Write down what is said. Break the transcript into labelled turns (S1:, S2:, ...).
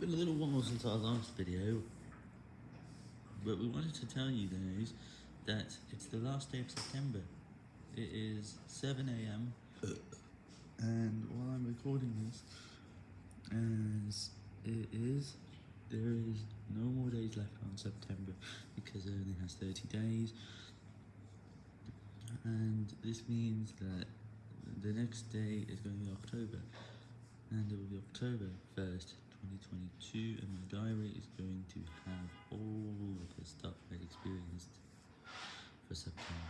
S1: been a little while since our last video, but we wanted to tell you guys that it's the last day of September. It is 7am, and while I'm recording this, as it is, there is no more days left on September, because it only has 30 days, and this means that the next day is going to be October, and it will be October 1st, 2022, and my diary is going to have all of the stuff I experienced for September.